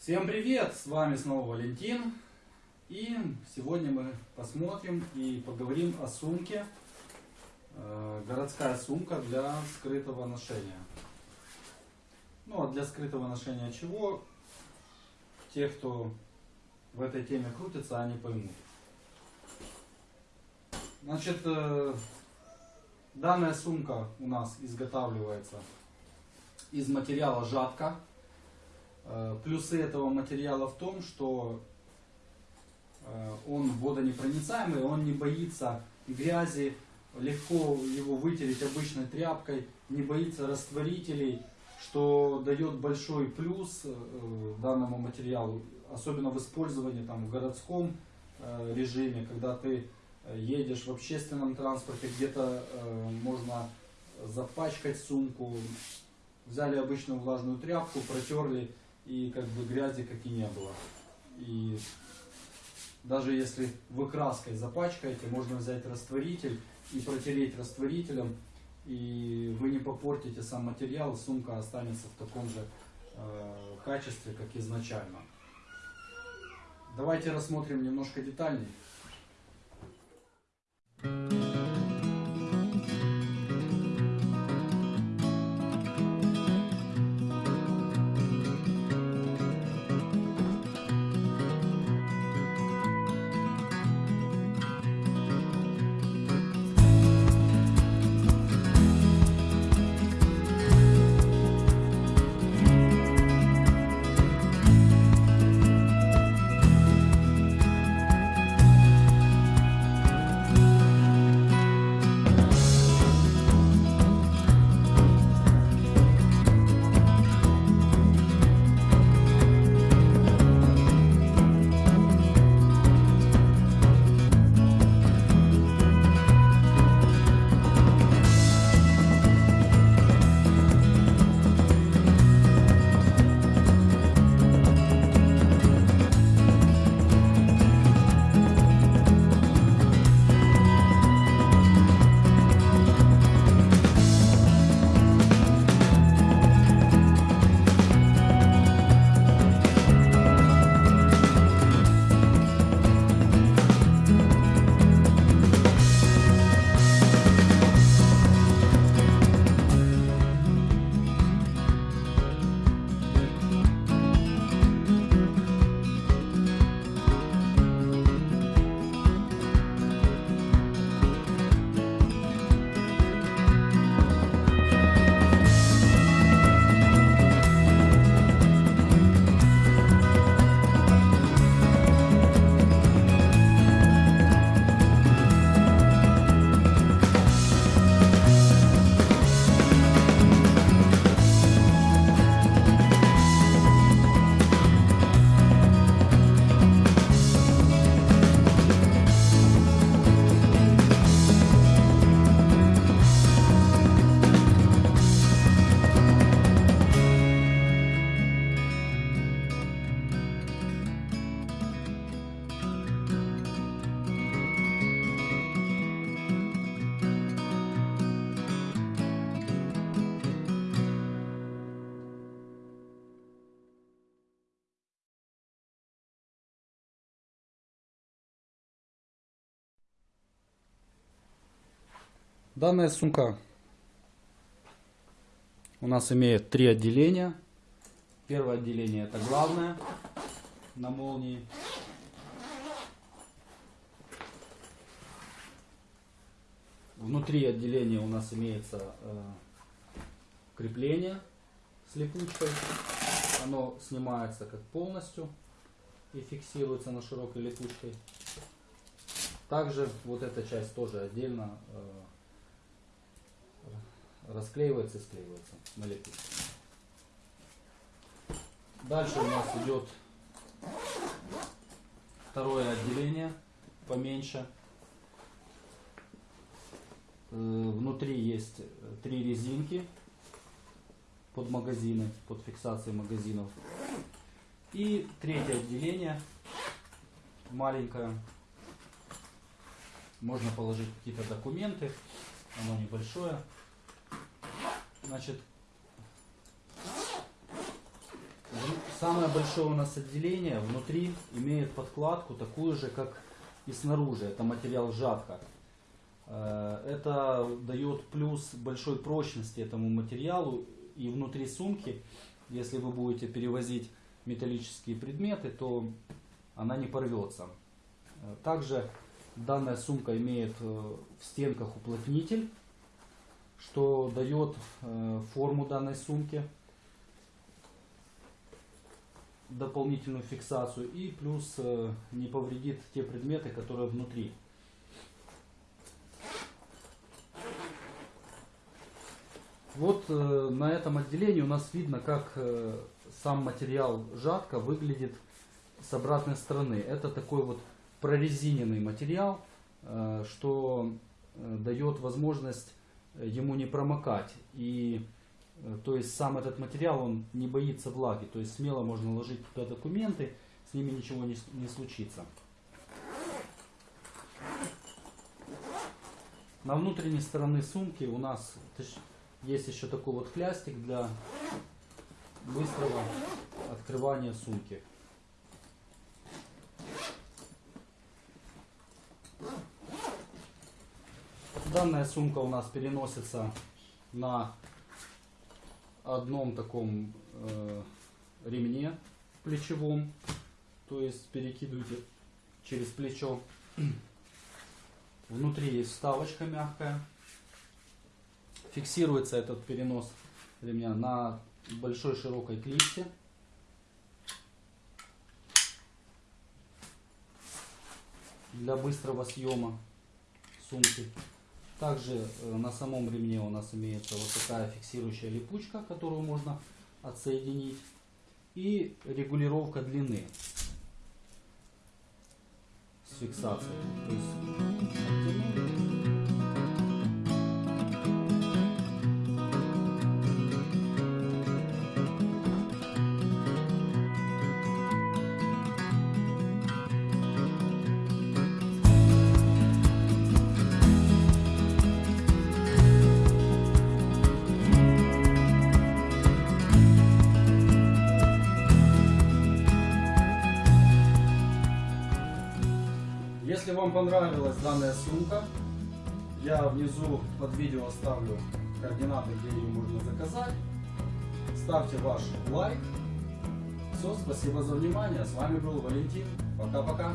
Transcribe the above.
Всем привет! С вами снова Валентин. И сегодня мы посмотрим и поговорим о сумке. Э, городская сумка для скрытого ношения. Ну а для скрытого ношения чего? Те, кто в этой теме крутится, они поймут. Значит, э, данная сумка у нас изготавливается из материала жатка. Э, плюсы этого материала в том, что э, он водонепроницаемый, он не боится грязи, легко его вытереть обычной тряпкой, не боится растворителей, что дает большой плюс э, данному материалу, особенно в использовании там, в городском режиме, когда ты едешь в общественном транспорте, где-то можно запачкать сумку, взяли обычную влажную тряпку, протерли и как бы грязи как и не было. И даже если вы краской запачкаете, можно взять растворитель и протереть растворителем, и вы не попортите сам материал, сумка останется в таком же э, качестве, как изначально. Давайте рассмотрим немножко детальнее. Данная сумка у нас имеет три отделения. Первое отделение это главное на молнии. Внутри отделения у нас имеется э, крепление с липучкой. Оно снимается как полностью и фиксируется на широкой липучкой. Также вот эта часть тоже отдельно э, расклеивается и склеивается лепестке. Дальше у нас идет второе отделение, поменьше. Э, внутри есть три резинки под магазины, под фиксацией магазинов. И третье отделение, маленькое. Можно положить какие-то документы, оно небольшое. Значит, Самое большое у нас отделение внутри имеет подкладку такую же, как и снаружи. Это материал жатка. Э, Это дает плюс большой прочности этому материалу. И внутри сумки, если вы будете перевозить металлические предметы, то она не порвется. Э, Также данная сумка имеет э, в стенках уплотнитель, что дает э, форму данной сумки, дополнительную фиксацию и плюс э, не повредит те предметы, которые внутри. Вот э, на этом отделении у нас видно, как сам материал жатка выглядит с обратной стороны. Это такой вот прорезиненный материал, что дает возможность ему не промокать. И э, то есть сам этот материал, он не боится влаги. То есть смело можно ложить туда документы, с ними ничего не, не случится. На внутренней стороне сумки у нас есть еще такой вот хлястик для быстрого открывания сумки. Данная сумка у нас переносится на одном таком э, ремне плечевом, то есть перекидываете через плечо. Внутри есть вставочка мягкая. Фиксируется этот перенос ремня на большой широкой клипсе. Для быстрого съема сумки. Также э, на самом ремне у нас имеется вот такая фиксирующая липучка, которую можно отсоединить. И регулировка длины с фиксацией. Если вам понравилась данная сумка, я внизу под видео оставлю координаты, где ее можно заказать. Ставьте ваш лайк. Все, спасибо за внимание. С вами был Валентин. Пока-пока.